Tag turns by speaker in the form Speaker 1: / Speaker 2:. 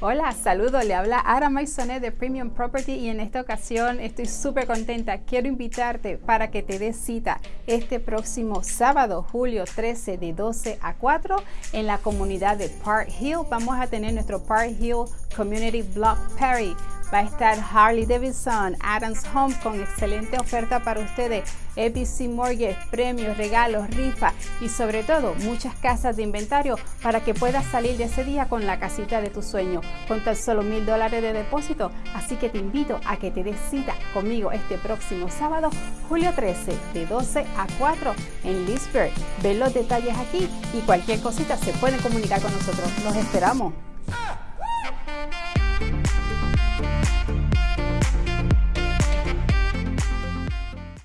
Speaker 1: Hola, saludos, le habla Ara Maisonet de Premium Property y en esta ocasión estoy súper contenta. Quiero invitarte para que te des cita este próximo sábado, julio 13 de 12 a 4 en la comunidad de Park Hill. Vamos a tener nuestro Park Hill Community Block Party va a estar Harley Davidson, Adams Home con excelente oferta para ustedes, ABC Mortgage, premios, regalos, rifa y sobre todo muchas casas de inventario para que puedas salir de ese día con la casita de tu sueño con tan solo mil dólares de depósito. Así que te invito a que te des cita conmigo este próximo sábado, julio 13, de 12 a 4 en Leesburg. Ven los detalles aquí y cualquier cosita se puede comunicar con nosotros. Los esperamos.